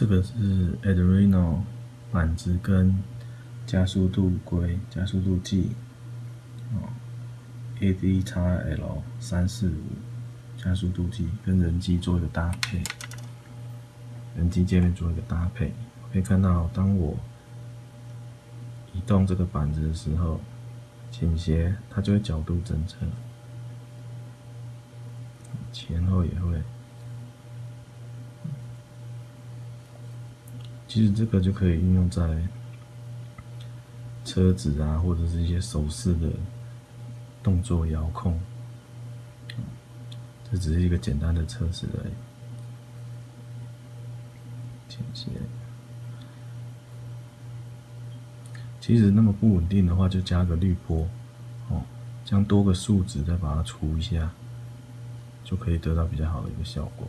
这个是 Adreno 板子跟加速度规、加速度计哦，ADXL 三四五加速度计跟人机做一个搭配，人机界面做一个搭配，可以看到当我移动这个板子的时候，倾斜它就会角度侦测，前后也会。其实这个就可以运用在车子啊，或者是一些手势的动作遥控。这只是一个简单的测试而已。其实那么不稳定的话，就加个滤波，哦，将多个数值再把它除一下，就可以得到比较好的一个效果。